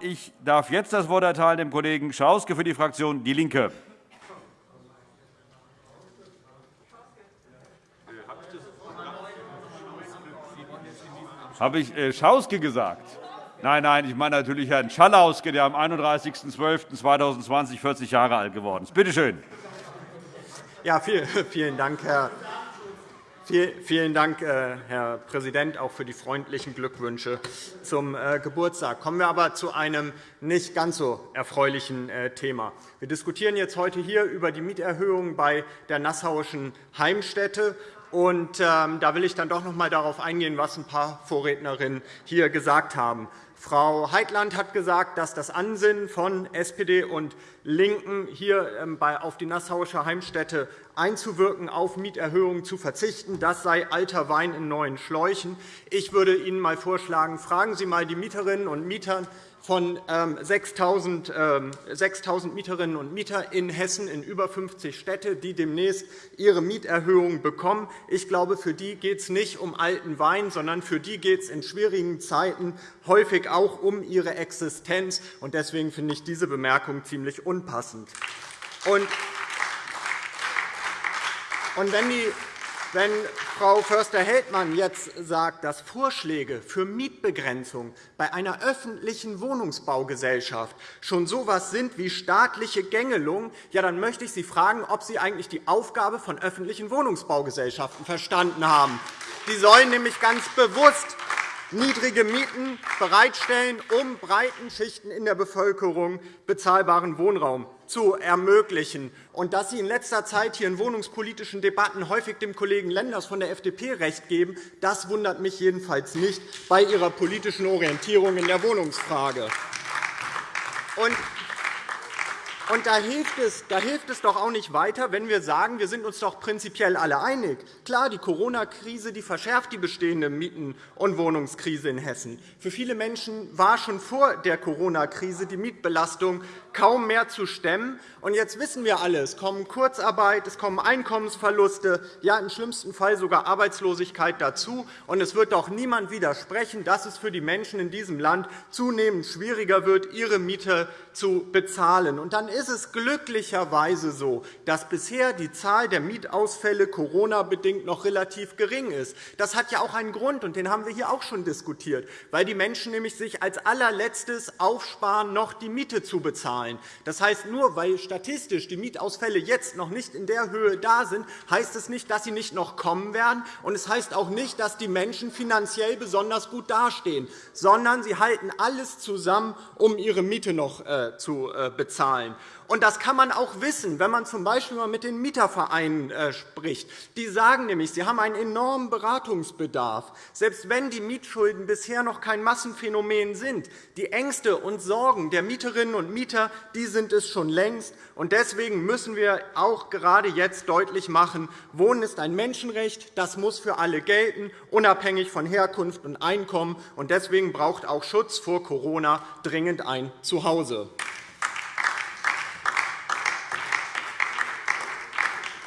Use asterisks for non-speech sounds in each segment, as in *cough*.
Ich darf jetzt das Wort erteilen dem Kollegen Schauske für die Fraktion DIE LINKE. Habe ich äh, Schauske gesagt? Nein, nein, ich meine natürlich Herrn Schallauske, der am 31.12.2020 40 Jahre alt geworden ist. Bitte schön. Ja, vielen Dank, Herr Vielen Dank, äh, Herr Präsident, auch für die freundlichen Glückwünsche zum äh, Geburtstag. Kommen wir aber zu einem nicht ganz so erfreulichen äh, Thema. Wir diskutieren jetzt heute hier über die Mieterhöhung bei der Nassauischen Heimstätte. Und, ähm, da will ich dann doch noch einmal darauf eingehen, was ein paar Vorrednerinnen hier gesagt haben. Frau Heitland hat gesagt, dass das Ansinnen von SPD und LINKEN, hier ähm, auf die Nassauische Heimstätte einzuwirken, auf Mieterhöhungen zu verzichten, das sei alter Wein in neuen Schläuchen. Ich würde Ihnen einmal vorschlagen, fragen Sie einmal die Mieterinnen und Mieter von 6.000 ähm, Mieterinnen und Mieter in Hessen in über 50 Städte, die demnächst ihre Mieterhöhungen bekommen. Ich glaube, für die geht es nicht um alten Wein, sondern für die geht es in schwierigen Zeiten häufig auch um ihre Existenz. Deswegen finde ich diese Bemerkung ziemlich unpassend. Und wenn die wenn Frau Förster-Heldmann jetzt sagt, dass Vorschläge für Mietbegrenzung bei einer öffentlichen Wohnungsbaugesellschaft schon so etwas sind wie staatliche Gängelung, ja, dann möchte ich Sie fragen, ob Sie eigentlich die Aufgabe von öffentlichen Wohnungsbaugesellschaften verstanden haben. Die sollen nämlich ganz bewusst niedrige Mieten bereitstellen, um breiten Schichten in der Bevölkerung bezahlbaren Wohnraum zu ermöglichen. Und dass Sie in letzter Zeit hier in wohnungspolitischen Debatten häufig dem Kollegen Lenders von der FDP recht geben, das wundert mich jedenfalls nicht bei Ihrer politischen Orientierung in der Wohnungsfrage. Und und da hilft, es, da hilft es doch auch nicht weiter, wenn wir sagen, wir sind uns doch prinzipiell alle einig. Klar, die Corona-Krise die verschärft die bestehende Mieten- und Wohnungskrise in Hessen. Für viele Menschen war schon vor der Corona-Krise die Mietbelastung kaum mehr zu stemmen. Und jetzt wissen wir alle, es kommen Kurzarbeit, es kommen Einkommensverluste, ja im schlimmsten Fall sogar Arbeitslosigkeit dazu. Und es wird doch niemand widersprechen, dass es für die Menschen in diesem Land zunehmend schwieriger wird, ihre Miete zu bezahlen. Und dann ist es glücklicherweise so, dass bisher die Zahl der Mietausfälle Corona-bedingt noch relativ gering ist. Das hat ja auch einen Grund, und den haben wir hier auch schon diskutiert, weil die Menschen nämlich sich als allerletztes aufsparen, noch die Miete zu bezahlen zahlen. Das heißt, nur weil statistisch die Mietausfälle jetzt noch nicht in der Höhe da sind, heißt es nicht, dass sie nicht noch kommen werden. Und es heißt auch nicht, dass die Menschen finanziell besonders gut dastehen, sondern sie halten alles zusammen, um ihre Miete noch äh, zu äh, bezahlen. Und das kann man auch wissen, wenn man z. B. mit den Mietervereinen äh, spricht. Die sagen nämlich, sie haben einen enormen Beratungsbedarf. Selbst wenn die Mietschulden bisher noch kein Massenphänomen sind, die Ängste und Sorgen der Mieterinnen und Mieter die sind es schon längst. Deswegen müssen wir auch gerade jetzt deutlich machen, Wohnen ist ein Menschenrecht. Das muss für alle gelten, unabhängig von Herkunft und Einkommen. Deswegen braucht auch Schutz vor Corona dringend ein Zuhause.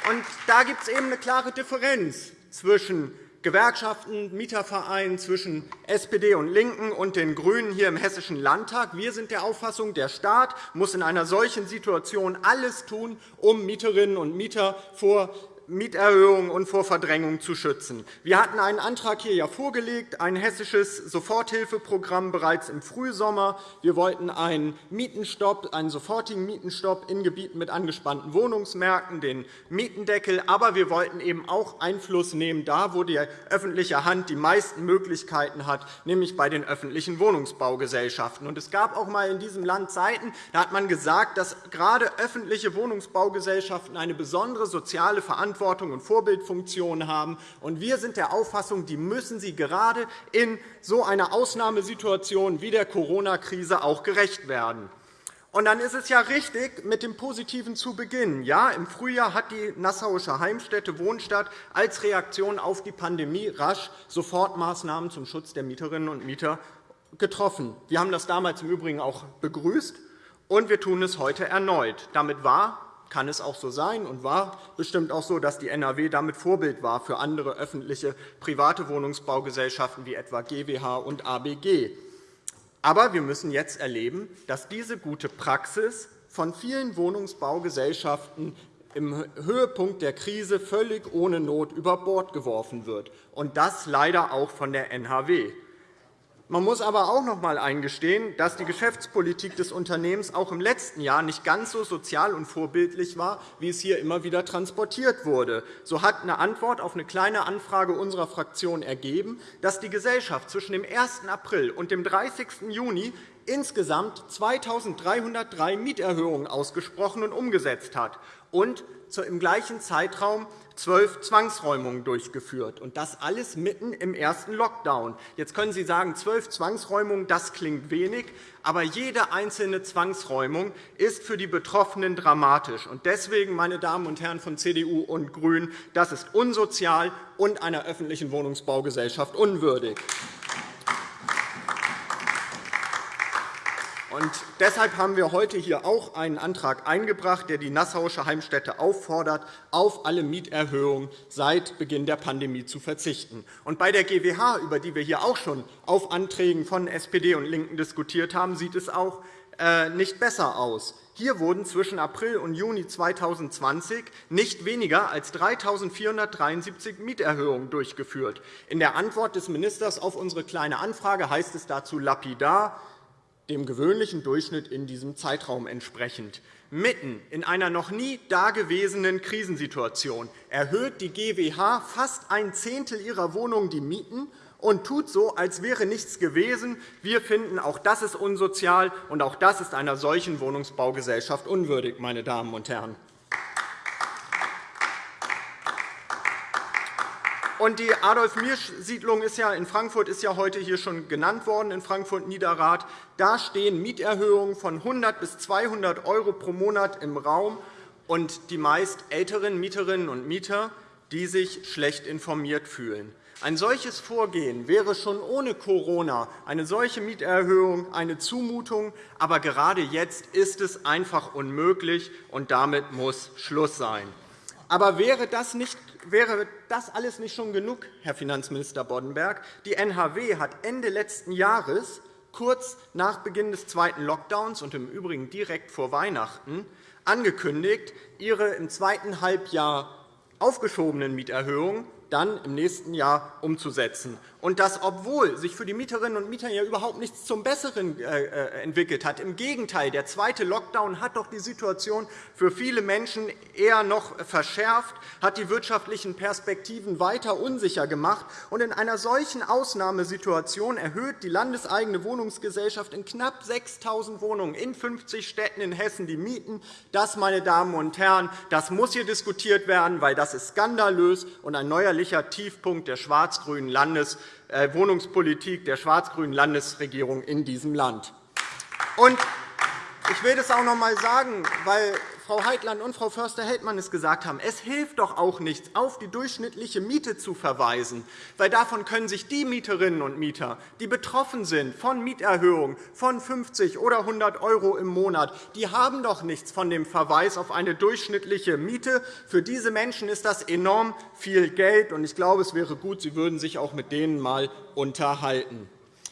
Und da gibt es eben eine klare Differenz zwischen Gewerkschaften, Mietervereinen, zwischen SPD und LINKEN und den GRÜNEN hier im Hessischen Landtag. Wir sind der Auffassung, der Staat muss in einer solchen Situation alles tun, um Mieterinnen und Mieter vor Mieterhöhungen und vor Verdrängung zu schützen. Wir hatten einen Antrag hier ja vorgelegt, ein hessisches Soforthilfeprogramm bereits im Frühsommer. Wir wollten einen, Mietenstopp, einen sofortigen Mietenstopp in Gebieten mit angespannten Wohnungsmärkten, den Mietendeckel. Aber wir wollten eben auch Einfluss nehmen, da wo die öffentliche Hand die meisten Möglichkeiten hat, nämlich bei den öffentlichen Wohnungsbaugesellschaften. Es gab auch einmal in diesem Land Zeiten, da hat man gesagt, dass gerade öffentliche Wohnungsbaugesellschaften eine besondere soziale Verantwortung Verantwortung und Vorbildfunktion haben. wir sind der Auffassung, die müssen sie gerade in so einer Ausnahmesituation wie der Corona-Krise auch gerecht werden. Und dann ist es ja richtig, mit dem Positiven zu beginnen. Ja, Im Frühjahr hat die Nassauische Heimstätte Wohnstadt als Reaktion auf die Pandemie rasch Sofortmaßnahmen zum Schutz der Mieterinnen und Mieter getroffen. Wir haben das damals im Übrigen auch begrüßt, und wir tun es heute erneut. Damit war kann es auch so sein und war bestimmt auch so, dass die NRW damit Vorbild war für andere öffentliche private Wohnungsbaugesellschaften wie etwa GWH und ABG. Aber wir müssen jetzt erleben, dass diese gute Praxis von vielen Wohnungsbaugesellschaften im Höhepunkt der Krise völlig ohne Not über Bord geworfen wird, und das leider auch von der NHW. Man muss aber auch noch einmal eingestehen, dass die Geschäftspolitik des Unternehmens auch im letzten Jahr nicht ganz so sozial und vorbildlich war, wie es hier immer wieder transportiert wurde. So hat eine Antwort auf eine Kleine Anfrage unserer Fraktion ergeben, dass die Gesellschaft zwischen dem 1. April und dem 30. Juni insgesamt 2.303 Mieterhöhungen ausgesprochen und umgesetzt hat und im gleichen Zeitraum zwölf Zwangsräumungen durchgeführt. Und das alles mitten im ersten Lockdown. Jetzt können Sie sagen, zwölf Zwangsräumungen, das klingt wenig. Aber jede einzelne Zwangsräumung ist für die Betroffenen dramatisch. Und deswegen, meine Damen und Herren von CDU und GRÜNEN, das ist unsozial und einer öffentlichen Wohnungsbaugesellschaft unwürdig. Und deshalb haben wir heute hier auch einen Antrag eingebracht, der die Nassauische Heimstätte auffordert, auf alle Mieterhöhungen seit Beginn der Pandemie zu verzichten. Und bei der GWH, über die wir hier auch schon auf Anträgen von SPD und LINKEN diskutiert haben, sieht es auch äh, nicht besser aus. Hier wurden zwischen April und Juni 2020 nicht weniger als 3.473 Mieterhöhungen durchgeführt. In der Antwort des Ministers auf unsere Kleine Anfrage heißt es dazu lapidar, dem gewöhnlichen Durchschnitt in diesem Zeitraum entsprechend. Mitten in einer noch nie dagewesenen Krisensituation erhöht die GWH fast ein Zehntel ihrer Wohnungen die Mieten und tut so, als wäre nichts gewesen. Wir finden, auch das ist unsozial, und auch das ist einer solchen Wohnungsbaugesellschaft unwürdig. Meine Damen und Herren. Und die Adolf-Mirsch-Siedlung in Frankfurt ist ja heute hier schon genannt worden, in Frankfurt-Niederrad. Da stehen Mieterhöhungen von 100 bis 200 € pro Monat im Raum und die meist älteren Mieterinnen und Mieter, die sich schlecht informiert fühlen. Ein solches Vorgehen wäre schon ohne Corona eine solche Mieterhöhung eine Zumutung. Aber gerade jetzt ist es einfach unmöglich, und damit muss Schluss sein. Aber wäre das, nicht, wäre das alles nicht schon genug, Herr Finanzminister Boddenberg? Die NHW hat Ende letzten Jahres, kurz nach Beginn des zweiten Lockdowns und im Übrigen direkt vor Weihnachten, angekündigt, ihre im zweiten Halbjahr aufgeschobenen Mieterhöhungen dann im nächsten Jahr umzusetzen. Und das, obwohl sich für die Mieterinnen und Mieter ja überhaupt nichts zum Besseren äh, äh, entwickelt hat. Im Gegenteil, der zweite Lockdown hat doch die Situation für viele Menschen eher noch verschärft, hat die wirtschaftlichen Perspektiven weiter unsicher gemacht. Und in einer solchen Ausnahmesituation erhöht die landeseigene Wohnungsgesellschaft in knapp 6.000 Wohnungen in 50 Städten in Hessen die Mieten. Das, meine Damen und Herren, das muss hier diskutiert werden, weil das ist skandalös und ein neuerlicher Tiefpunkt der schwarz-grünen Landes Wohnungspolitik der schwarz-grünen Landesregierung in diesem Land. Ich will das auch noch einmal sagen, Frau Heitland und Frau Förster-Heldmann es gesagt haben. Es hilft doch auch nichts, auf die durchschnittliche Miete zu verweisen, weil davon können sich die Mieterinnen und Mieter, die betroffen sind von Mieterhöhungen von 50 oder 100 € im Monat, die haben doch nichts von dem Verweis auf eine durchschnittliche Miete. Für diese Menschen ist das enorm viel Geld. Ich glaube, es wäre gut, Sie würden sich auch mit denen einmal unterhalten.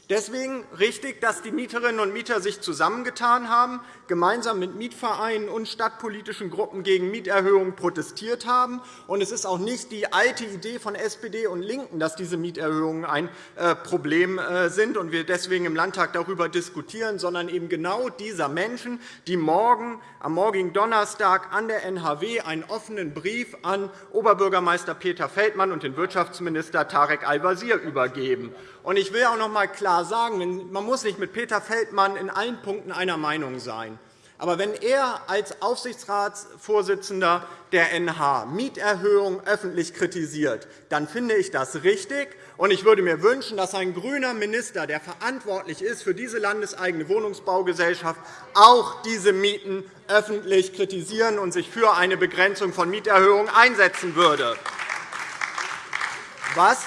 Deswegen richtig, dass die Mieterinnen und Mieter sich zusammengetan haben, gemeinsam mit Mietvereinen und stadtpolitischen Gruppen gegen Mieterhöhungen protestiert haben. Und es ist auch nicht die alte Idee von SPD und LINKEN, dass diese Mieterhöhungen ein äh, Problem äh, sind und wir deswegen im Landtag darüber diskutieren, sondern eben genau dieser Menschen, die morgen, am morgigen Donnerstag an der NHW einen offenen Brief an Oberbürgermeister Peter Feldmann und den Wirtschaftsminister Tarek Al-Wazir übergeben. Ich will auch noch einmal klar sagen, man muss nicht mit Peter Feldmann in allen Punkten einer Meinung sein. Aber wenn er als Aufsichtsratsvorsitzender der NH Mieterhöhungen öffentlich kritisiert, dann finde ich das richtig. Und ich würde mir wünschen, dass ein grüner Minister, der verantwortlich ist für diese landeseigene Wohnungsbaugesellschaft, auch diese Mieten öffentlich kritisieren und sich für eine Begrenzung von Mieterhöhungen einsetzen würde. Was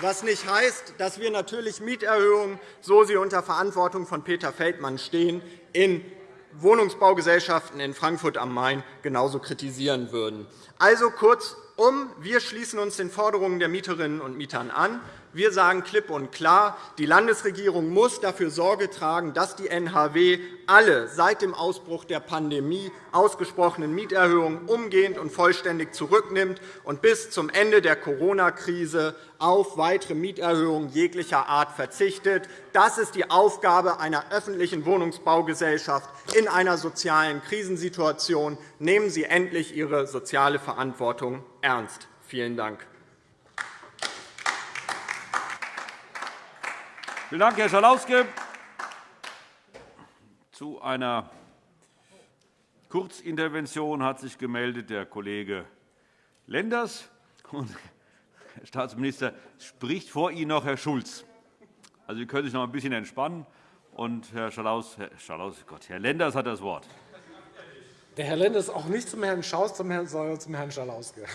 was nicht heißt, dass wir natürlich Mieterhöhungen, so sie unter Verantwortung von Peter Feldmann stehen, in Wohnungsbaugesellschaften in Frankfurt am Main genauso kritisieren würden. Also kurzum, wir schließen uns den Forderungen der Mieterinnen und Mieter an. Wir sagen klipp und klar, die Landesregierung muss dafür Sorge tragen, dass die NHW alle seit dem Ausbruch der Pandemie ausgesprochenen Mieterhöhungen umgehend und vollständig zurücknimmt und bis zum Ende der Corona-Krise auf weitere Mieterhöhungen jeglicher Art verzichtet. Das ist die Aufgabe einer öffentlichen Wohnungsbaugesellschaft in einer sozialen Krisensituation. Nehmen Sie endlich Ihre soziale Verantwortung ernst. Vielen Dank. Vielen Dank, Herr Schalauske. Zu einer Kurzintervention hat sich gemeldet der Kollege Lenders. Und, Herr Staatsminister, spricht vor Ihnen noch Herr Schulz. Also, Sie können sich noch ein bisschen entspannen. Und Herr, Schalaus, Herr, Schalaus, Gott, Herr Lenders hat das Wort. Der Herr Lenders auch nicht zum Herrn Schaus, sondern zum Herrn Schalauske.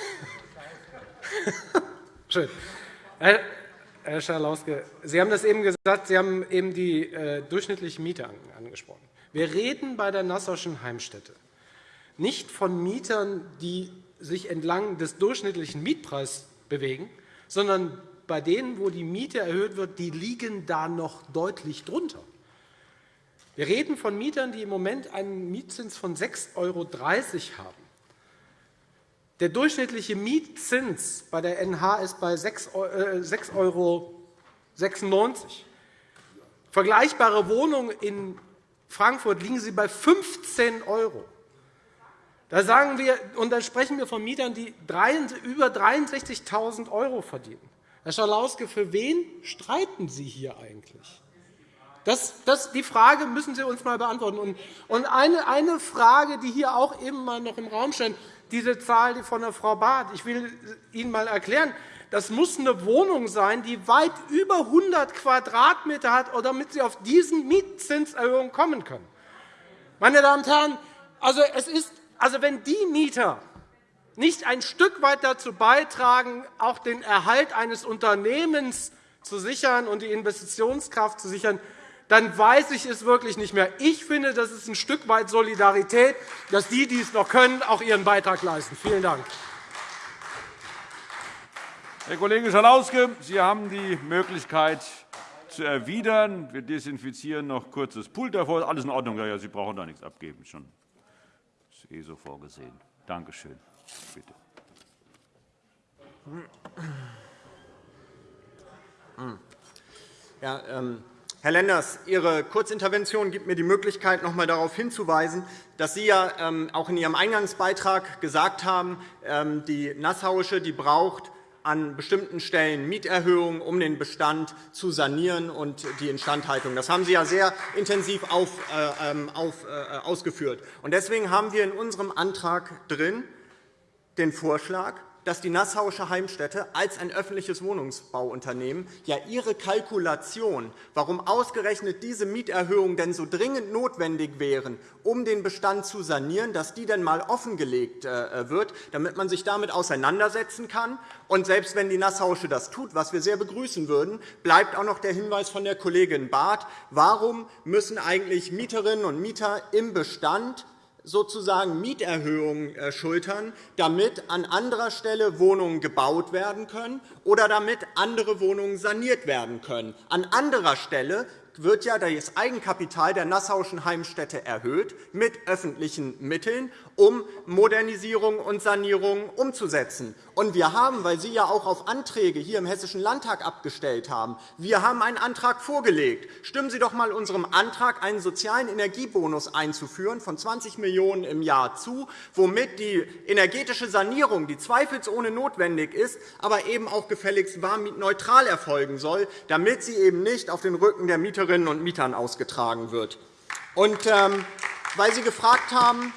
*laughs* Schön. Herr Schalauske, Sie haben das eben gesagt, Sie haben eben die äh, durchschnittliche Miete angesprochen. Wir reden bei der Nassauischen Heimstätte nicht von Mietern, die sich entlang des durchschnittlichen Mietpreises bewegen, sondern bei denen, wo die Miete erhöht wird, die liegen da noch deutlich drunter. Wir reden von Mietern, die im Moment einen Mietzins von 6,30 € haben. Der durchschnittliche Mietzins bei der NH ist bei 6,96 €. Vergleichbare Wohnungen in Frankfurt liegen sie bei 15 €. Da, sagen wir, und da sprechen wir von Mietern, die über 63.000 € verdienen. Herr Schalauske, für wen streiten Sie hier eigentlich? Das, das, die Frage müssen Sie uns einmal beantworten. Und eine, eine Frage, die hier auch eben mal noch im Raum stand, diese Zahl von der Frau Barth. Ich will Ihnen einmal erklären, das muss eine Wohnung sein, die weit über 100 Quadratmeter hat, damit Sie auf diesen Mietzinserhöhungen kommen können. Meine Damen und Herren, also es ist, also wenn die Mieter nicht ein Stück weit dazu beitragen, auch den Erhalt eines Unternehmens zu sichern und die Investitionskraft zu sichern, dann weiß ich es wirklich nicht mehr. Ich finde, das ist ein Stück weit Solidarität, dass die, die es noch können, auch ihren Beitrag leisten. Vielen Dank. Herr Kollege Schalauske, Sie haben die Möglichkeit zu erwidern. Wir desinfizieren noch kurz das Pult davor. Alles in Ordnung. Ja, Sie brauchen da nichts abgeben. Schon. Das ist eh so vorgesehen. Danke schön. Bitte. Ja, ähm Herr Lenders, Ihre Kurzintervention gibt mir die Möglichkeit, noch einmal darauf hinzuweisen, dass Sie ja ähm, auch in Ihrem Eingangsbeitrag gesagt haben, ähm, die Nassauische die braucht an bestimmten Stellen Mieterhöhungen, um den Bestand zu sanieren und die Instandhaltung. Das haben Sie ja sehr intensiv auf, äh, ähm, auf, äh, ausgeführt. Deswegen haben wir in unserem Antrag drin den Vorschlag, dass die Nassauische Heimstätte als ein öffentliches Wohnungsbauunternehmen ja ihre Kalkulation, warum ausgerechnet diese Mieterhöhungen denn so dringend notwendig wären, um den Bestand zu sanieren, dass die dann einmal offengelegt äh, wird, damit man sich damit auseinandersetzen kann. Und selbst wenn die Nassauische das tut, was wir sehr begrüßen würden, bleibt auch noch der Hinweis von der Kollegin Barth, warum müssen eigentlich Mieterinnen und Mieter im Bestand sozusagen Mieterhöhungen äh, schultern, damit an anderer Stelle Wohnungen gebaut werden können oder damit andere Wohnungen saniert werden können. An anderer Stelle wird ja das Eigenkapital der Nassauischen Heimstätte erhöht mit öffentlichen Mitteln, um Modernisierung und Sanierung umzusetzen. Und wir haben, weil Sie ja auch auf Anträge hier im Hessischen Landtag abgestellt haben, wir haben einen Antrag vorgelegt. Stimmen Sie doch einmal unserem Antrag, einen sozialen Energiebonus einzuführen von 20 Millionen € im Jahr zu, womit die energetische Sanierung, die zweifelsohne notwendig ist, aber eben auch gefälligst warmmietneutral erfolgen soll, damit sie eben nicht auf den Rücken der Mieterinnen und Mietern ausgetragen wird. Und, ähm, weil Sie gefragt haben,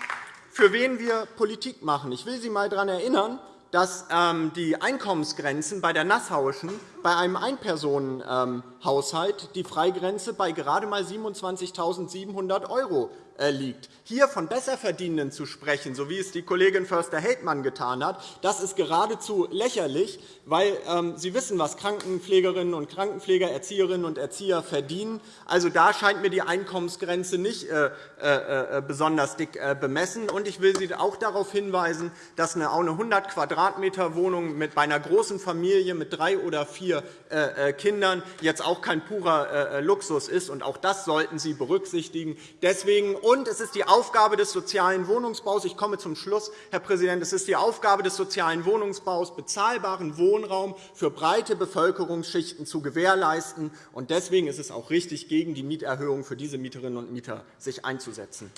für wen wir Politik machen. Ich will Sie einmal daran erinnern, dass ähm, die Einkommensgrenzen bei der Nassauischen bei einem Einpersonenhaushalt die Freigrenze bei gerade einmal 27.700 € äh, liegt. Hier von Besserverdienenden zu sprechen, so wie es die Kollegin Förster-Heldmann getan hat, das ist geradezu lächerlich, weil ähm, Sie wissen, was Krankenpflegerinnen und Krankenpfleger, Erzieherinnen und Erzieher verdienen. Also, da scheint mir die Einkommensgrenze nicht äh, äh, besonders dick bemessen. Und ich will Sie auch darauf hinweisen, dass eine 100 Quadratmeter Wohnung bei einer großen Familie mit drei oder vier äh, Kindern jetzt auch kein purer Luxus ist. Und auch das sollten Sie berücksichtigen. Deswegen, und es ist die Aufgabe des sozialen Wohnungsbaus, ich komme zum Schluss, Herr Präsident, es ist die Aufgabe des sozialen Wohnungsbaus, bezahlbaren Wohnraum für breite Bevölkerungsschichten zu gewährleisten. Und deswegen ist es auch richtig, gegen die Mieterhöhung für diese Mieterinnen und Mieter sich einzusetzen.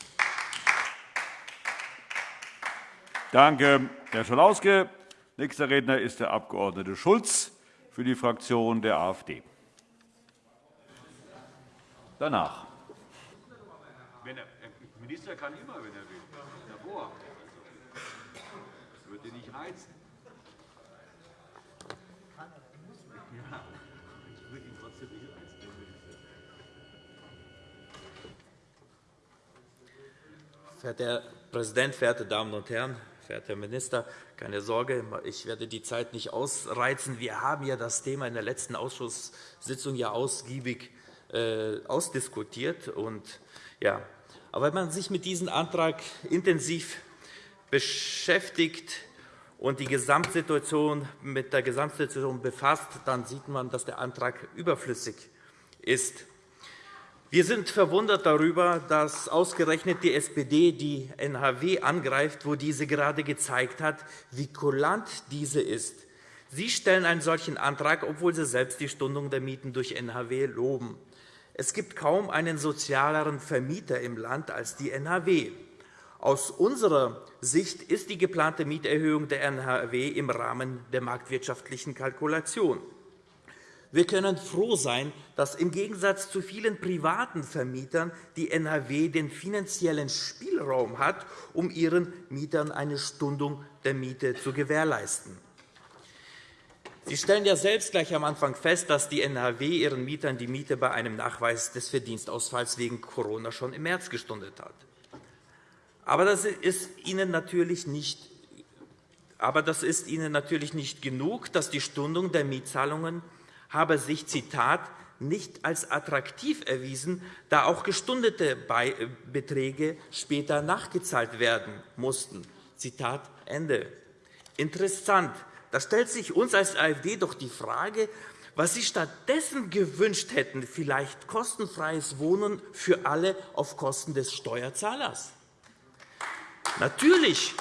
Danke, Herr Schalauske. Nächster Redner ist der Abg. Schulz für die Fraktion der AfD. Danach. Minister kann immer, wenn er will. Davor. Das würde nicht reizen. Verehrter Herr Präsident, verehrte Damen und Herren! Verehrter Herr Minister, keine Sorge, ich werde die Zeit nicht ausreizen. Wir haben ja das Thema in der letzten Ausschusssitzung ja ausgiebig äh, ausdiskutiert. Und, ja. Aber wenn man sich mit diesem Antrag intensiv beschäftigt und die Gesamtsituation mit der Gesamtsituation befasst, dann sieht man, dass der Antrag überflüssig ist. Wir sind verwundert darüber, dass ausgerechnet die SPD die NHW angreift, wo diese gerade gezeigt hat, wie kulant diese ist. Sie stellen einen solchen Antrag, obwohl Sie selbst die Stundung der Mieten durch NHW loben. Es gibt kaum einen sozialeren Vermieter im Land als die NHW. Aus unserer Sicht ist die geplante Mieterhöhung der NHW im Rahmen der marktwirtschaftlichen Kalkulation. Wir können froh sein, dass im Gegensatz zu vielen privaten Vermietern die NHW den finanziellen Spielraum hat, um ihren Mietern eine Stundung der Miete zu gewährleisten. Sie stellen ja selbst gleich am Anfang fest, dass die NHW ihren Mietern die Miete bei einem Nachweis des Verdienstausfalls wegen Corona schon im März gestundet hat. Aber das ist Ihnen natürlich nicht aber das ist Ihnen natürlich nicht genug, dass die Stundung der Mietzahlungen habe sich Zitat, nicht als attraktiv erwiesen, da auch gestundete Beträge später nachgezahlt werden mussten. Zitat Ende. Interessant. Da stellt sich uns als AfD doch die Frage, was Sie stattdessen gewünscht hätten, vielleicht kostenfreies Wohnen für alle auf Kosten des Steuerzahlers. Natürlich,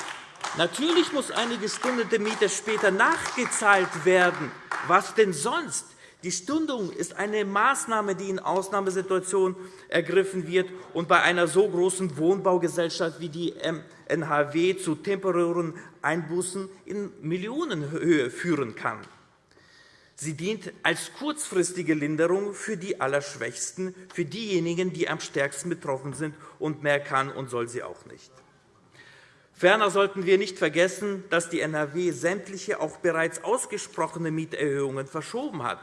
natürlich muss eine gestundete Miete später nachgezahlt werden. Was denn sonst? Die Stundung ist eine Maßnahme, die in Ausnahmesituationen ergriffen wird und bei einer so großen Wohnbaugesellschaft wie die NHW zu temporären Einbußen in Millionenhöhe führen kann. Sie dient als kurzfristige Linderung für die Allerschwächsten, für diejenigen, die am stärksten betroffen sind, und mehr kann und soll sie auch nicht. Ferner sollten wir nicht vergessen, dass die NHW sämtliche auch bereits ausgesprochene Mieterhöhungen verschoben hat.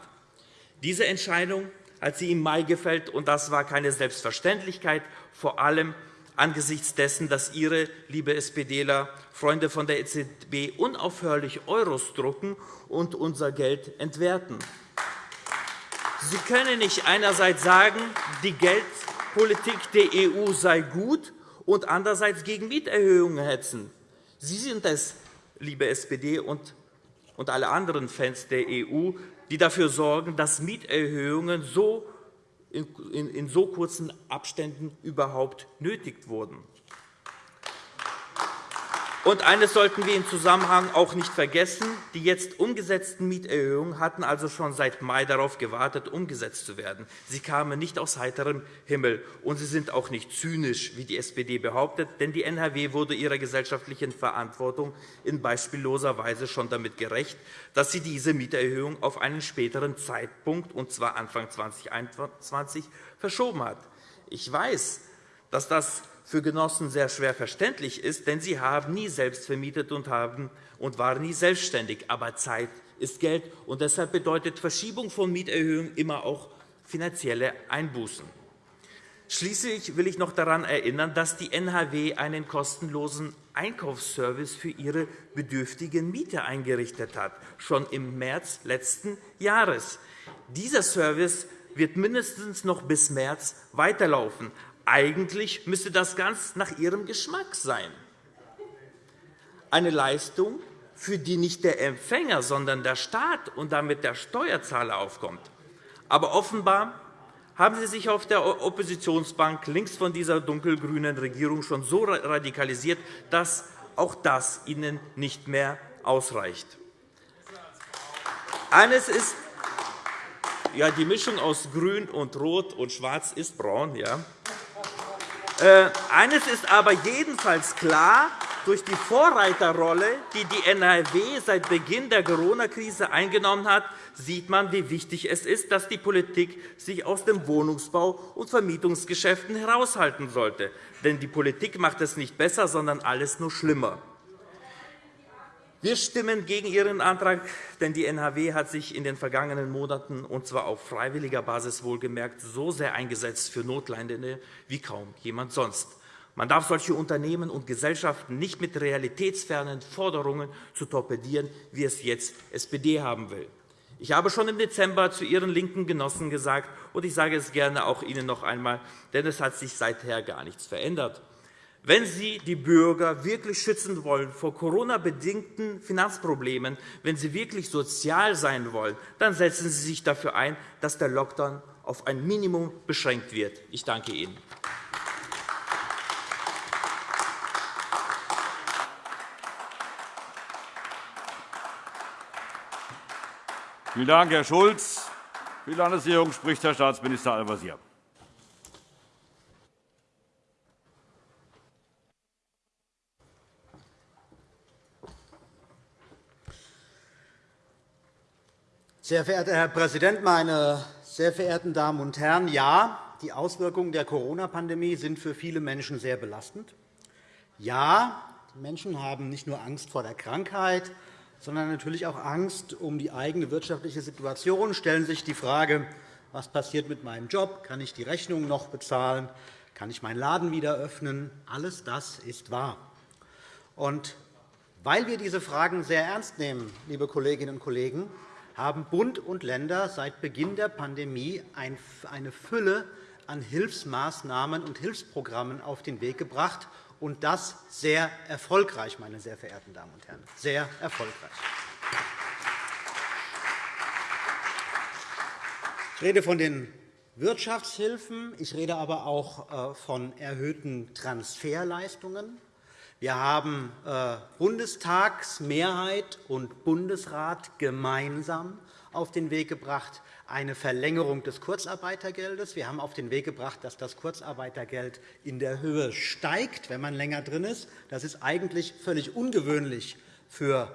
Diese Entscheidung hat sie im Mai gefällt, und das war keine Selbstverständlichkeit, vor allem angesichts dessen, dass Ihre, liebe SPDler, Freunde von der EZB unaufhörlich Euros drucken und unser Geld entwerten. Sie können nicht einerseits sagen, die Geldpolitik der EU sei gut und andererseits gegen Mieterhöhungen hetzen. Sie sind es, liebe SPD und alle anderen Fans der EU, die dafür sorgen, dass Mieterhöhungen so in so kurzen Abständen überhaupt nötig wurden. Und eines sollten wir im Zusammenhang auch nicht vergessen. Die jetzt umgesetzten Mieterhöhungen hatten also schon seit Mai darauf gewartet, umgesetzt zu werden. Sie kamen nicht aus heiterem Himmel, und sie sind auch nicht zynisch, wie die SPD behauptet, denn die NHW wurde ihrer gesellschaftlichen Verantwortung in beispielloser Weise schon damit gerecht, dass sie diese Mieterhöhung auf einen späteren Zeitpunkt, und zwar Anfang 2021, verschoben hat. Ich weiß, dass das für Genossen sehr schwer verständlich ist, denn sie haben nie selbst vermietet und, haben, und waren nie selbstständig. Aber Zeit ist Geld, und deshalb bedeutet Verschiebung von Mieterhöhungen immer auch finanzielle Einbußen. Schließlich will ich noch daran erinnern, dass die NHW einen kostenlosen Einkaufsservice für ihre bedürftigen Mieter eingerichtet hat, schon im März letzten Jahres. Dieser Service wird mindestens noch bis März weiterlaufen. Eigentlich müsste das ganz nach Ihrem Geschmack sein. Eine Leistung, für die nicht der Empfänger, sondern der Staat und damit der Steuerzahler aufkommt. Aber offenbar haben Sie sich auf der Oppositionsbank links von dieser dunkelgrünen Regierung schon so radikalisiert, dass auch das Ihnen nicht mehr ausreicht. Eines ist ja, die Mischung aus Grün und Rot und Schwarz ist braun. Ja. Äh, eines ist aber jedenfalls klar. Durch die Vorreiterrolle, die die NRW seit Beginn der Corona-Krise eingenommen hat, sieht man, wie wichtig es ist, dass die Politik sich aus dem Wohnungsbau- und Vermietungsgeschäften heraushalten sollte. Denn die Politik macht es nicht besser, sondern alles nur schlimmer. Wir stimmen gegen Ihren Antrag, denn die NHW hat sich in den vergangenen Monaten, und zwar auf freiwilliger Basis wohlgemerkt, so sehr eingesetzt für Notleidende wie kaum jemand sonst. Man darf solche Unternehmen und Gesellschaften nicht mit realitätsfernen Forderungen zu torpedieren, wie es jetzt SPD haben will. Ich habe schon im Dezember zu Ihren linken Genossen gesagt, und ich sage es gerne auch Ihnen noch einmal, denn es hat sich seither gar nichts verändert. Wenn Sie die Bürger wirklich schützen wollen vor Corona-bedingten Finanzproblemen, wenn Sie wirklich sozial sein wollen, dann setzen Sie sich dafür ein, dass der Lockdown auf ein Minimum beschränkt wird. Ich danke Ihnen. Vielen Dank, Herr Schulz. Für die Landesregierung spricht Herr Staatsminister Al-Wazir. Sehr verehrter Herr Präsident, meine sehr verehrten Damen und Herren! Ja, die Auswirkungen der Corona-Pandemie sind für viele Menschen sehr belastend. Ja, die Menschen haben nicht nur Angst vor der Krankheit, sondern natürlich auch Angst um die eigene wirtschaftliche Situation, stellen sich die Frage, was passiert mit meinem Job? Kann ich die Rechnungen noch bezahlen? Kann ich meinen Laden wieder öffnen? Alles das ist wahr. Und weil wir diese Fragen sehr ernst nehmen, liebe Kolleginnen und Kollegen, haben Bund und Länder seit Beginn der Pandemie eine Fülle an Hilfsmaßnahmen und Hilfsprogrammen auf den Weg gebracht, und das sehr erfolgreich, meine sehr verehrten Damen und Herren, sehr erfolgreich. Ich rede von den Wirtschaftshilfen, ich rede aber auch äh, von erhöhten Transferleistungen. Wir haben äh, Bundestagsmehrheit und Bundesrat gemeinsam auf den Weg gebracht, eine Verlängerung des Kurzarbeitergeldes. Wir haben auf den Weg gebracht, dass das Kurzarbeitergeld in der Höhe steigt, wenn man länger drin ist. Das ist eigentlich völlig ungewöhnlich für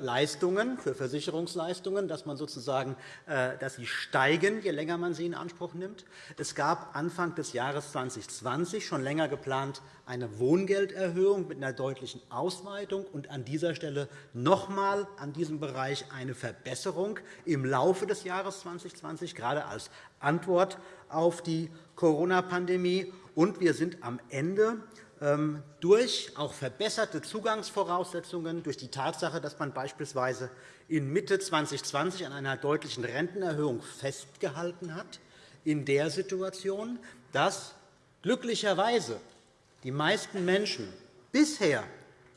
Leistungen, für Versicherungsleistungen, dass man sozusagen, äh, dass sie steigen, je länger man sie in Anspruch nimmt. Es gab Anfang des Jahres 2020 schon länger geplant eine Wohngelderhöhung mit einer deutlichen Ausweitung und an dieser Stelle noch einmal an diesem Bereich eine Verbesserung im Laufe des Jahres 2020, gerade als Antwort auf die Corona-Pandemie. Und wir sind am Ende durch auch verbesserte Zugangsvoraussetzungen, durch die Tatsache, dass man beispielsweise in Mitte 2020 an einer deutlichen Rentenerhöhung festgehalten hat, in der Situation, dass glücklicherweise die meisten Menschen bisher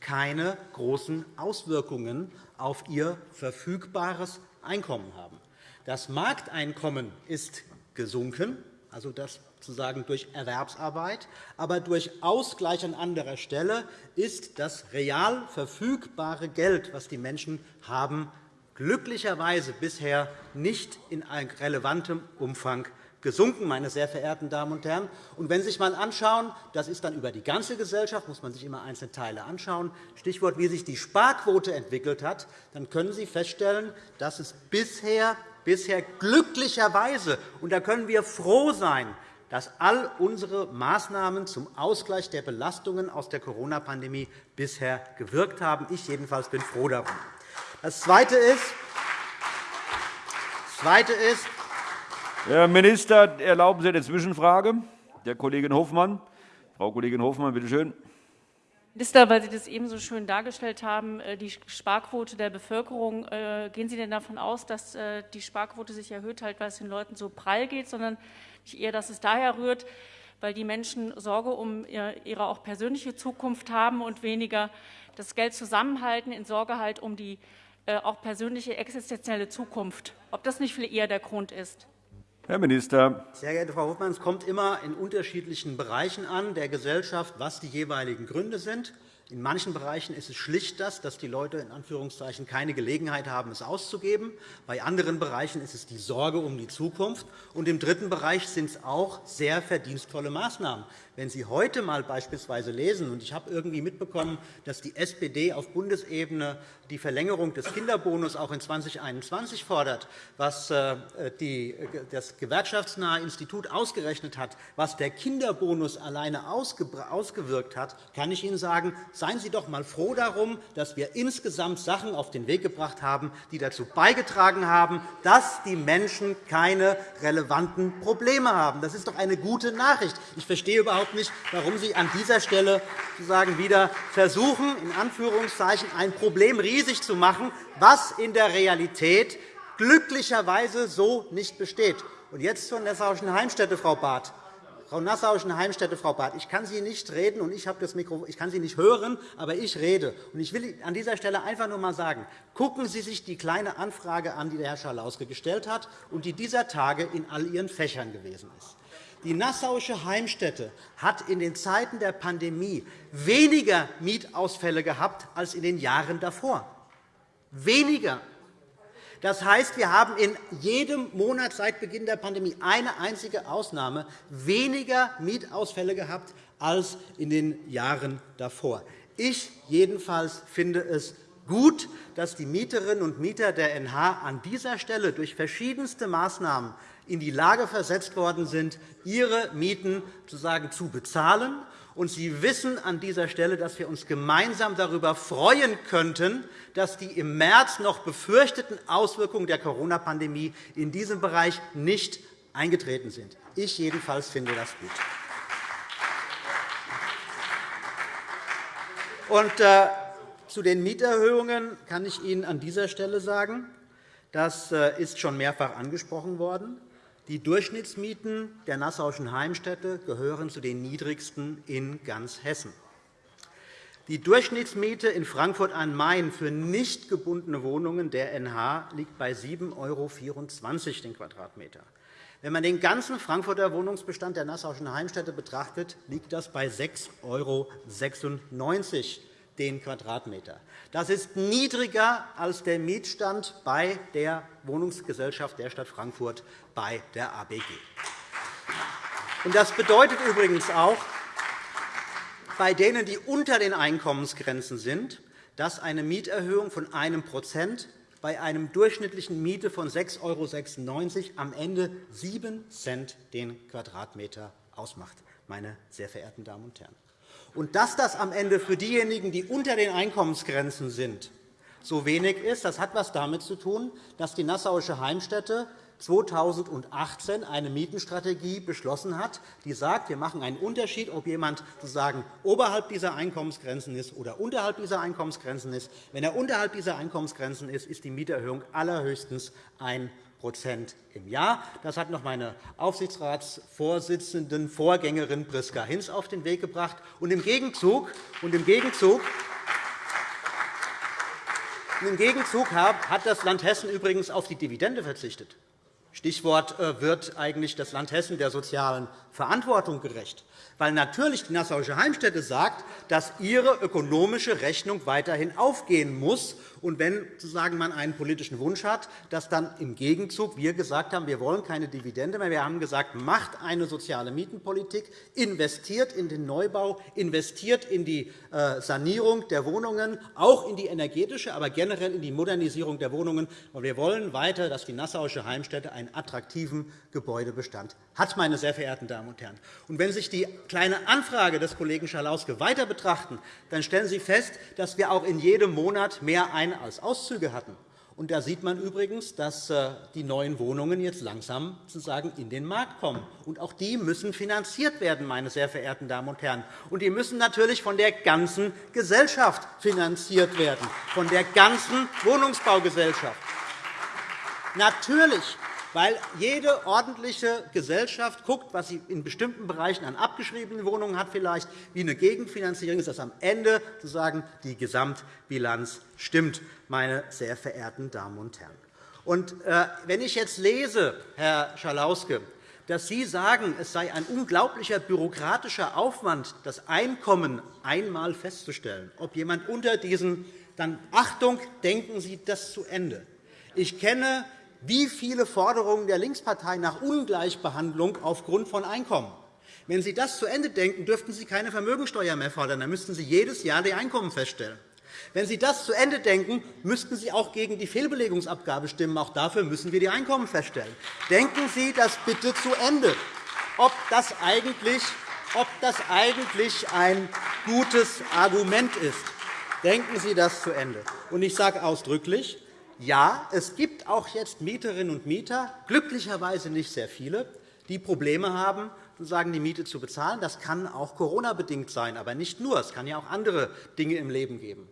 keine großen Auswirkungen auf ihr verfügbares Einkommen haben. Das Markteinkommen ist gesunken, also das sozusagen durch Erwerbsarbeit, aber durch Ausgleich an anderer Stelle ist das real verfügbare Geld, das die Menschen haben, glücklicherweise bisher nicht in relevantem Umfang gesunken, meine sehr verehrten Damen und Herren. Und wenn Sie sich einmal anschauen, das ist dann über die ganze Gesellschaft, muss man sich immer einzelne Teile anschauen, Stichwort, wie sich die Sparquote entwickelt hat, dann können Sie feststellen, dass es bisher, bisher glücklicherweise, und da können wir froh sein, dass all unsere Maßnahmen zum Ausgleich der Belastungen aus der Corona-Pandemie bisher gewirkt haben. Ich jedenfalls bin froh darum. Das Zweite ist, das Zweite ist Herr Minister, erlauben Sie eine Zwischenfrage der Kollegin Hofmann. Frau Kollegin Hofmann, bitte schön. Minister, weil Sie das eben so schön dargestellt haben, äh, die Sparquote der Bevölkerung, äh, gehen Sie denn davon aus, dass äh, die Sparquote sich erhöht, halt, weil es den Leuten so prall geht, sondern eher, dass es daher rührt, weil die Menschen Sorge um ihre auch persönliche Zukunft haben und weniger das Geld zusammenhalten, in Sorge halt um die auch persönliche existenzielle Zukunft. Ob das nicht viel eher der Grund ist? Herr Minister. Sehr geehrte Frau Hofmann, es kommt immer in unterschiedlichen Bereichen an der Gesellschaft, was die jeweiligen Gründe sind. In manchen Bereichen ist es schlicht das, dass die Leute in Anführungszeichen keine Gelegenheit haben, es auszugeben. Bei anderen Bereichen ist es die Sorge um die Zukunft. Und Im dritten Bereich sind es auch sehr verdienstvolle Maßnahmen. Wenn Sie heute einmal beispielsweise lesen, und ich habe irgendwie mitbekommen, dass die SPD auf Bundesebene die Verlängerung des Kinderbonus auch in 2021 fordert, was äh, das gewerkschaftsnahe Institut ausgerechnet hat, was der Kinderbonus alleine ausgewirkt hat, kann ich Ihnen sagen, seien Sie doch einmal froh darum, dass wir insgesamt Sachen auf den Weg gebracht haben, die dazu beigetragen haben, dass die Menschen keine relevanten Probleme haben. Das ist doch eine gute Nachricht. Ich verstehe überhaupt nicht, warum Sie an dieser Stelle sozusagen wieder versuchen, in Anführungszeichen ein Problem riesig zu machen, was in der Realität glücklicherweise so nicht besteht. Und jetzt zur Nassauischen Heimstätte, Frau Barth. Frau Nassauischen Heimstätte, Frau Barth, ich kann Sie nicht reden und ich, habe das Mikro, ich kann Sie nicht hören, aber ich rede. Und ich will an dieser Stelle einfach nur einmal sagen, gucken Sie sich die kleine Anfrage an, die der Herr Schalauske gestellt hat und die dieser Tage in all Ihren Fächern gewesen ist. Die Nassauische Heimstätte hat in den Zeiten der Pandemie weniger Mietausfälle gehabt als in den Jahren davor. Weniger. Das heißt, wir haben in jedem Monat seit Beginn der Pandemie eine einzige Ausnahme weniger Mietausfälle gehabt als in den Jahren davor. Ich jedenfalls finde es gut, dass die Mieterinnen und Mieter der NH an dieser Stelle durch verschiedenste Maßnahmen in die Lage versetzt worden sind, ihre Mieten sozusagen zu bezahlen. Und Sie wissen an dieser Stelle, dass wir uns gemeinsam darüber freuen könnten, dass die im März noch befürchteten Auswirkungen der Corona-Pandemie in diesem Bereich nicht eingetreten sind. Ich jedenfalls finde das gut. Und, äh, zu den Mieterhöhungen kann ich Ihnen an dieser Stelle sagen, das äh, ist schon mehrfach angesprochen worden. Die Durchschnittsmieten der Nassauischen Heimstätte gehören zu den niedrigsten in ganz Hessen. Die Durchschnittsmiete in Frankfurt am Main für nicht gebundene Wohnungen der NH liegt bei 7,24 € den Quadratmeter. Wenn man den ganzen Frankfurter Wohnungsbestand der Nassauischen Heimstätte betrachtet, liegt das bei 6,96 € den Quadratmeter. Das ist niedriger als der Mietstand bei der Wohnungsgesellschaft der Stadt Frankfurt bei der ABG. Das bedeutet übrigens auch, bei denen, die unter den Einkommensgrenzen sind, dass eine Mieterhöhung von 1% bei einer durchschnittlichen Miete von 6,96 € am Ende 7 Cent den Quadratmeter ausmacht, meine sehr verehrten Damen und Herren. Und dass das am Ende für diejenigen, die unter den Einkommensgrenzen sind, so wenig ist, das hat etwas damit zu tun, dass die Nassauische Heimstätte 2018 eine Mietenstrategie beschlossen hat, die sagt, wir machen einen Unterschied, ob jemand sozusagen oberhalb dieser Einkommensgrenzen ist oder unterhalb dieser Einkommensgrenzen ist. Wenn er unterhalb dieser Einkommensgrenzen ist, ist die Mieterhöhung allerhöchstens 1 im Jahr. Das hat noch meine Aufsichtsratsvorsitzenden Vorgängerin Priska Hinz auf den Weg gebracht. Und im Gegenzug, und im Gegenzug im Gegenzug hat das Land Hessen übrigens auf die Dividende verzichtet. Stichwort äh, wird eigentlich das Land Hessen der sozialen Verantwortung gerecht weil natürlich die Nassauische Heimstätte sagt, dass ihre ökonomische Rechnung weiterhin aufgehen muss. Und wenn sozusagen man einen politischen Wunsch hat, dass dann im Gegenzug wir gesagt haben, wir wollen keine Dividende mehr. Wir haben gesagt, macht eine soziale Mietenpolitik, investiert in den Neubau, investiert in die äh, Sanierung der Wohnungen, auch in die energetische, aber generell in die Modernisierung der Wohnungen. Und wir wollen weiter, dass die Nassauische Heimstätte einen attraktiven Gebäudebestand hat, meine sehr verehrten Damen und Herren. Und wenn sich die kleine Anfrage des Kollegen Schalauske weiter betrachten, dann stellen Sie fest, dass wir auch in jedem Monat mehr Ein- als Auszüge hatten. Und da sieht man übrigens, dass äh, die neuen Wohnungen jetzt langsam sozusagen in den Markt kommen. Und auch die müssen finanziert werden, meine sehr verehrten Damen und Herren. Und die müssen natürlich von der ganzen Gesellschaft finanziert werden, von der ganzen Wohnungsbaugesellschaft. Natürlich weil jede ordentliche Gesellschaft guckt, was sie in bestimmten Bereichen an abgeschriebenen Wohnungen hat, vielleicht wie eine Gegenfinanzierung ist, dass am Ende sozusagen die Gesamtbilanz stimmt, meine sehr verehrten Damen und Herren. Und, äh, wenn ich jetzt lese, Herr Schalauske, dass Sie sagen, es sei ein unglaublicher bürokratischer Aufwand, das Einkommen einmal festzustellen, ob jemand unter diesen, dann Achtung, denken Sie das zu Ende. Ich kenne wie viele Forderungen der Linkspartei nach Ungleichbehandlung aufgrund von Einkommen. Wenn Sie das zu Ende denken, dürften Sie keine Vermögensteuer mehr fordern. Dann müssten Sie jedes Jahr die Einkommen feststellen. Wenn Sie das zu Ende denken, müssten Sie auch gegen die Fehlbelegungsabgabe stimmen. Auch dafür müssen wir die Einkommen feststellen. Denken Sie das bitte zu Ende. Ob das eigentlich, ob das eigentlich ein gutes Argument ist, denken Sie das zu Ende. Und ich sage ausdrücklich, ja, es gibt auch jetzt Mieterinnen und Mieter, glücklicherweise nicht sehr viele, die Probleme haben, die Miete zu bezahlen. Das kann auch Corona-bedingt sein, aber nicht nur. Es kann ja auch andere Dinge im Leben geben.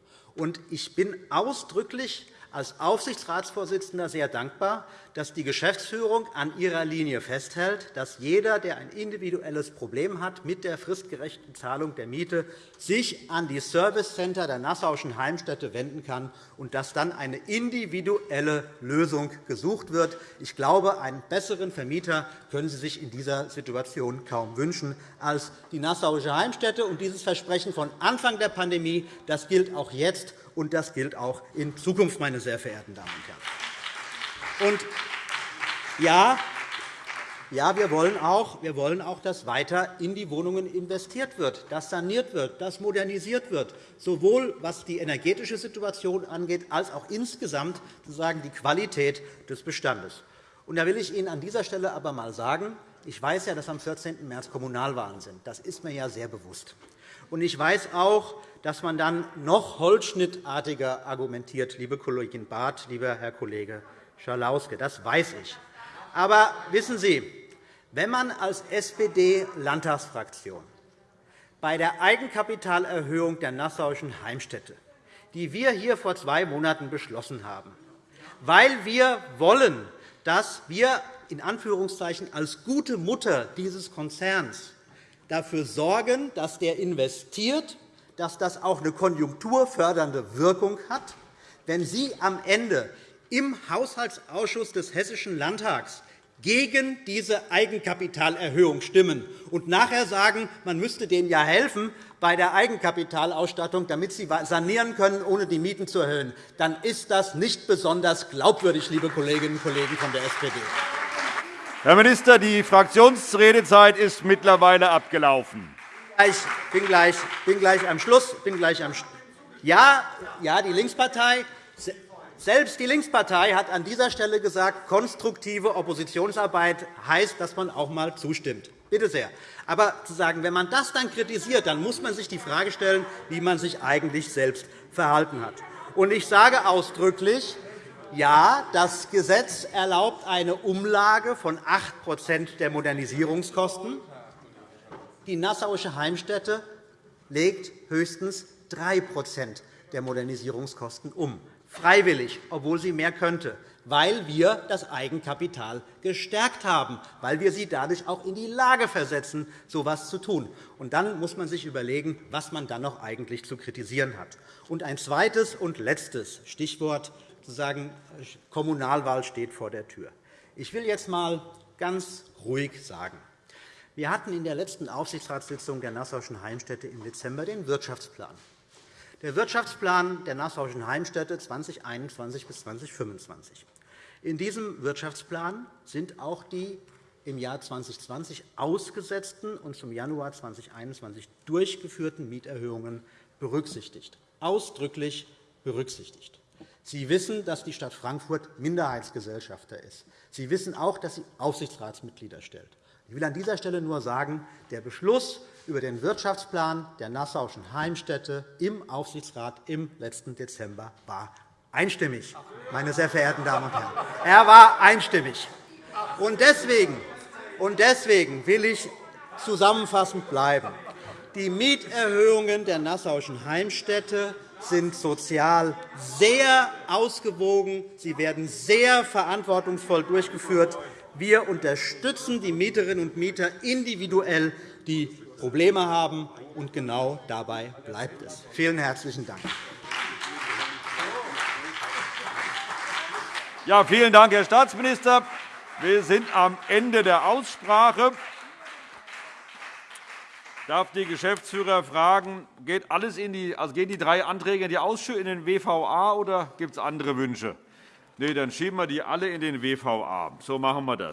Ich bin ausdrücklich als Aufsichtsratsvorsitzender sehr dankbar, dass die Geschäftsführung an ihrer Linie festhält, dass jeder, der ein individuelles Problem hat mit der fristgerechten Zahlung der Miete, sich an die Servicecenter der Nassauischen Heimstätte wenden kann und dass dann eine individuelle Lösung gesucht wird. Ich glaube, einen besseren Vermieter können Sie sich in dieser Situation kaum wünschen als die Nassauische Heimstätte. Dieses Versprechen von Anfang der Pandemie das gilt auch jetzt und das gilt auch in Zukunft, meine sehr verehrten Damen und Herren. Und ja, ja, wir wollen, auch, wir wollen auch, dass weiter in die Wohnungen investiert wird, dass saniert wird, dass modernisiert wird, sowohl was die energetische Situation angeht, als auch insgesamt sozusagen die Qualität des Bestandes. Und da will ich Ihnen an dieser Stelle aber einmal sagen, ich weiß ja, dass am 14. März Kommunalwahlen sind. Das ist mir ja sehr bewusst. Und ich weiß auch, dass man dann noch holzschnittartiger argumentiert, liebe Kollegin Barth, lieber Herr Kollege Schalauske. Das weiß ich. Aber wissen Sie, wenn man als SPD-Landtagsfraktion bei der Eigenkapitalerhöhung der Nassauischen Heimstätte, die wir hier vor zwei Monaten beschlossen haben, weil wir wollen, dass wir in Anführungszeichen als gute Mutter dieses Konzerns dafür sorgen, dass der investiert dass das auch eine konjunkturfördernde Wirkung hat. Wenn Sie am Ende im Haushaltsausschuss des Hessischen Landtags gegen diese Eigenkapitalerhöhung stimmen und nachher sagen, man müsste denen ja helfen bei der Eigenkapitalausstattung, damit sie sanieren können, ohne die Mieten zu erhöhen, dann ist das nicht besonders glaubwürdig, liebe Kolleginnen und Kollegen von der SPD. Herr Minister, die Fraktionsredezeit ist mittlerweile abgelaufen gleich, bin gleich, bin gleich am Schluss. Bin gleich am ja, ja, die Linkspartei, selbst die Linkspartei hat an dieser Stelle gesagt, konstruktive Oppositionsarbeit heißt, dass man auch einmal zustimmt. Bitte sehr. Aber zu sagen, wenn man das dann kritisiert, dann muss man sich die Frage stellen, wie man sich eigentlich selbst verhalten hat. Und ich sage ausdrücklich, ja, das Gesetz erlaubt eine Umlage von 8% der Modernisierungskosten. Die Nassauische Heimstätte legt höchstens 3% der Modernisierungskosten um, freiwillig, obwohl sie mehr könnte, weil wir das Eigenkapital gestärkt haben, weil wir sie dadurch auch in die Lage versetzen, so etwas zu tun. Und dann muss man sich überlegen, was man dann noch eigentlich zu kritisieren hat. Und ein zweites und letztes Stichwort sozusagen Kommunalwahl steht vor der Tür. Ich will jetzt einmal ganz ruhig sagen, wir hatten in der letzten Aufsichtsratssitzung der Nassauischen Heimstätte im Dezember den Wirtschaftsplan. Der Wirtschaftsplan der Nassauischen Heimstätte 2021 bis 2025. In diesem Wirtschaftsplan sind auch die im Jahr 2020 ausgesetzten und zum Januar 2021 durchgeführten Mieterhöhungen berücksichtigt, ausdrücklich berücksichtigt. Sie wissen, dass die Stadt Frankfurt Minderheitsgesellschafter ist. Sie wissen auch, dass sie Aufsichtsratsmitglieder stellt. Ich will an dieser Stelle nur sagen, der Beschluss über den Wirtschaftsplan der Nassauischen Heimstätte im Aufsichtsrat im letzten Dezember war einstimmig, meine sehr verehrten Damen und Herren. Er war einstimmig. Und deswegen, und deswegen will ich zusammenfassend bleiben. Die Mieterhöhungen der Nassauischen Heimstätte sind sozial sehr ausgewogen. Sie werden sehr verantwortungsvoll durchgeführt. Wir unterstützen die Mieterinnen und Mieter individuell, die Probleme haben, und genau dabei bleibt es. Vielen herzlichen Dank. Ja, vielen Dank, Herr Staatsminister. Wir sind am Ende der Aussprache. Ich darf die Geschäftsführer fragen, geht alles in die, also gehen die drei Anträge in, die Ausschüsse, in den WVA oder gibt es andere Wünsche? Nein, dann schieben wir die alle in den WVA. So machen wir das.